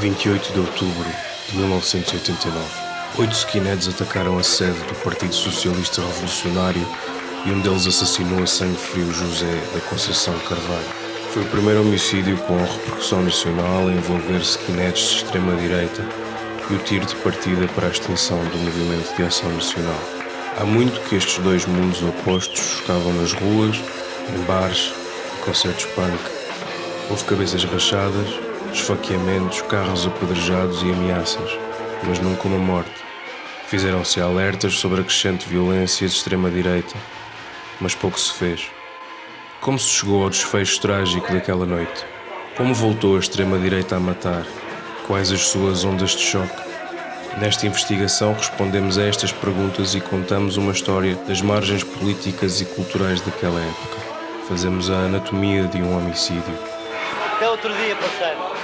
28 de outubro de 1989. Oito skinheads atacaram a sede do Partido Socialista Revolucionário e um deles assassinou a sangue frio José da Conceição Carvalho. Foi o primeiro homicídio com repercussão nacional a envolver skinheads de extrema-direita e o tiro de partida para a extinção do movimento de ação nacional. Há muito que estes dois mundos opostos chocavam nas ruas, em bares, em concertos punk. Houve cabeças rachadas, esfaqueamentos, carros apedrejados e ameaças, mas nunca uma morte. Fizeram-se alertas sobre a crescente violência de extrema-direita, mas pouco se fez. Como se chegou ao desfecho trágico daquela noite? Como voltou a extrema-direita a matar? Quais as suas ondas de choque? Nesta investigação respondemos a estas perguntas e contamos uma história das margens políticas e culturais daquela época. Fazemos a anatomia de um homicídio. Até outro dia, parceiro.